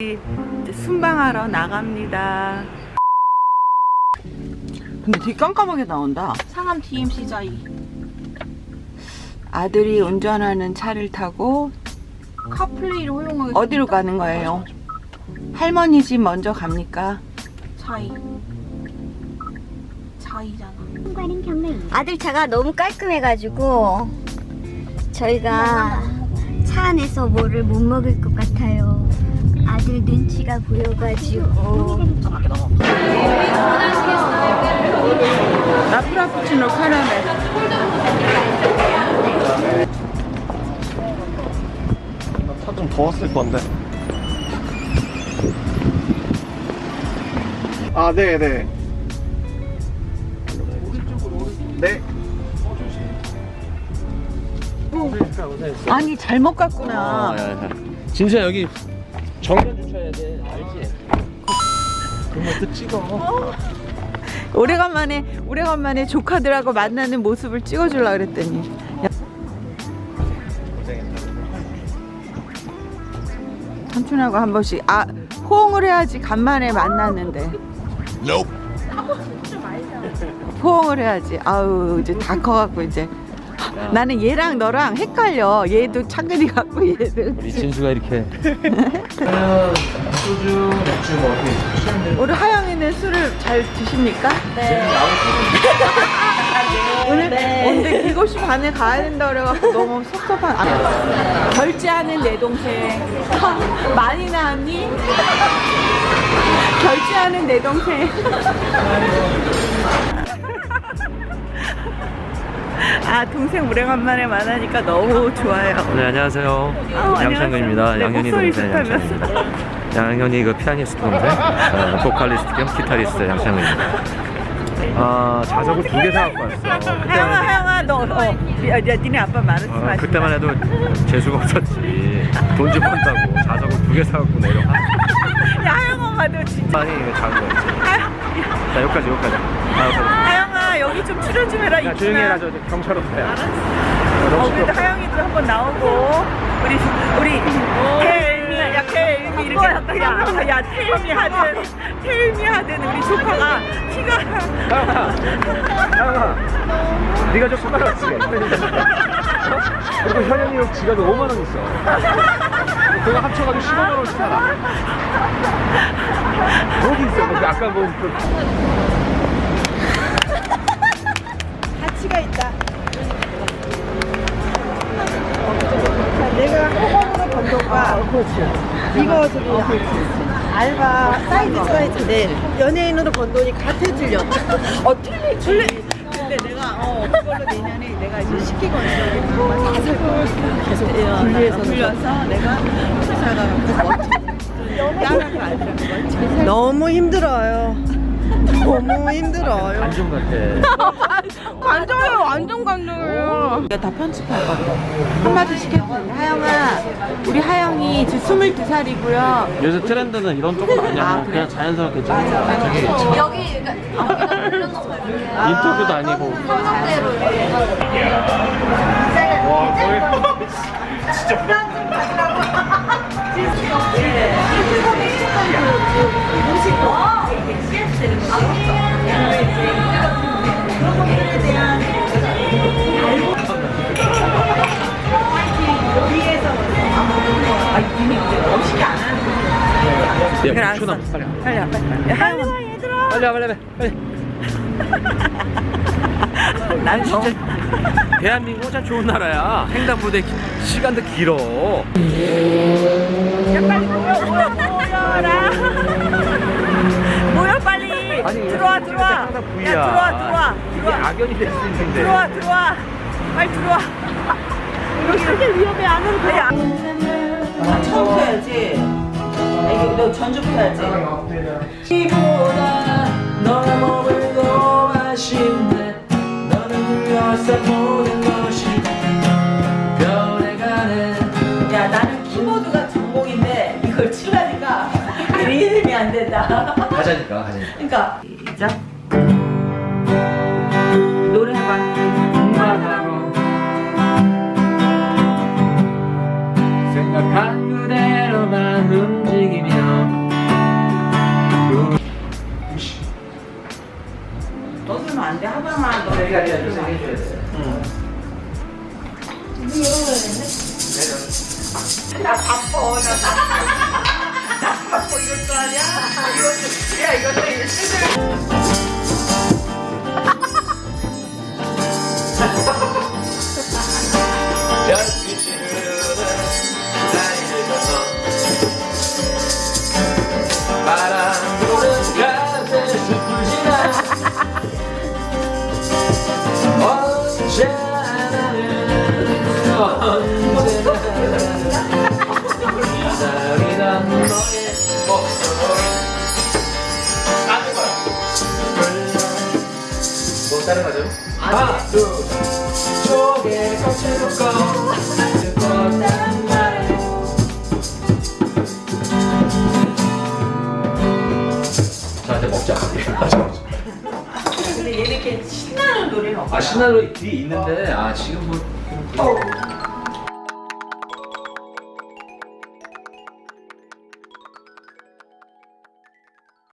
이제 순방하러 나갑니다. 근데 되게 깜깜하게 나온다. 상암 DMC 자이 아들이 운전하는 차를 타고 카플레이를 허용하게 어디로 가는 거예요? 할머니 집 먼저 갑니까? 자이 자이잖아 아들 차가 너무 깔끔해가지고 저희가 차 안에서 뭐를 못 먹을 것 같아요. 아들 눈치가 보여가지고 라프라푸치노 카라멜. 차좀 더웠을 건데. 아, 네, 네. 네. 아니 잘못 갔구나. 진수야 여기 정면 주차해야 돼. 알지? 그런 것도 찍어. 오래간만에 오래간만에 조카들하고 만나는 모습을 찍어주려 그랬더니 야, 삼촌하고 한 번씩 아 호응을 해야지 간만에 만났는데. 호응을 해야지. 아우 이제 다 커갖고 이제 나는 얘랑 너랑 헷갈려. 얘도 창근이 같고 얘도. 우리 진수가 이렇게. 소주, 맥주 뭐 어떻게 우리 하영이는 술을 잘 드십니까? 네. 오늘 오늘 7시 반에 가야 된다 그래갖고 너무 섭섭한. 아, 결제하는 내 동생. 하, 많이 나왔니? 결제하는 내 동생. 아 동생 오래간만에 만나니까 너무 좋아요. 네 안녕하세요 어, 양창근입니다. 네, 양현이 동생. 양창근입니다 양현이 그 피아니스트 동생 어, 보컬리스트 겸 기타리스트 양창근입니다 아 자전거 두개 사갖고 왔어 그때만, 하영아 하영아 너 어, 야, 야, 니네 아빠 말하지 어, 마. 그때만 해도 재수가 없었지 돈 좀 번다고 자전거 두개 사갖고 내려가 야 하영아 너 진짜. 아니 이거 작은 거였지 자 여기까지 여기까지 아, 여기 좀 출연 좀 해라 야. 조용히 해라 저, 저 경찰 없어요 어, 그래도 하영이도 한번 나오고. 우리 우리 태일미 야 태일미 이렇게 야, 야 태일미 하든 태일미 하든 우리 조카가 키가 하영아 하영아. 네가 좀 숟가락지 그리고 현영이 형 지갑에 5만 원 있어. 그거 합쳐가지고 15만 원씩 살아 어디 있어? 거기 아까 뭐 번 돈과 이거 저기 알바 사이드 사이즈인데 연예인으로 번 돈이 같아 틀려. 어 틀리 틀리. 근데 내가 어 그걸로 내년에 내가 이제 시키거든. 계속 분리해서 분려서 내가 회사가 따라가 아니라 너무 힘들어요. 너무 힘들어요. 안좀 같아. 관종이에요 완전 관종이에요. 내가 다 편집할 건데 해도 되냐 하영아 우리 하영이 지금 22살이고요. 요새 트렌드는 이런 쪽은 아니야 아, 그래? 그냥 자연스럽게 찍는 저기 인터뷰도 아니고. 와 거의 진짜 야 야, 그래 알았어 초남, 빨리 와. 빨리 와. 빨리 와 야, 하영아. 빨리 와 빨리 와 빨리 난 진짜 대한민국 진짜 좋은 나라야. 횡단보도 기- 시간도 길어. 야 빨리 모여 모여 모여라. 모여 빨리. 아니, 들어와 들어와. 야. 들어와 들어와 이게 들어와. 악연이 될 수 있는데. 들어와 들어와. 빨리 들어와. 이렇게 위험해 안으로 들어와. 아, 처음 펴야지 너 전주 펴야지. 이보다 너의 몸을 더 맛있네. 너는 물려서 모든 것이 변해가네. 야 나는 키보드가 전공인데 이걸 치려니까 리듬이 안 된다. 가자니까 가자니까. 그러니까 자기가 그냥 요새 해줘야 돼. 나 바빠 나, 나 바빠 이럴 줄 아냐? 이것도 야 이것도 건너 바람 자 이제 먹자. 근데 얘네 이렇게 신나는 노래는 없어 아 신나로 뒤에 있는데 아 지금 뭐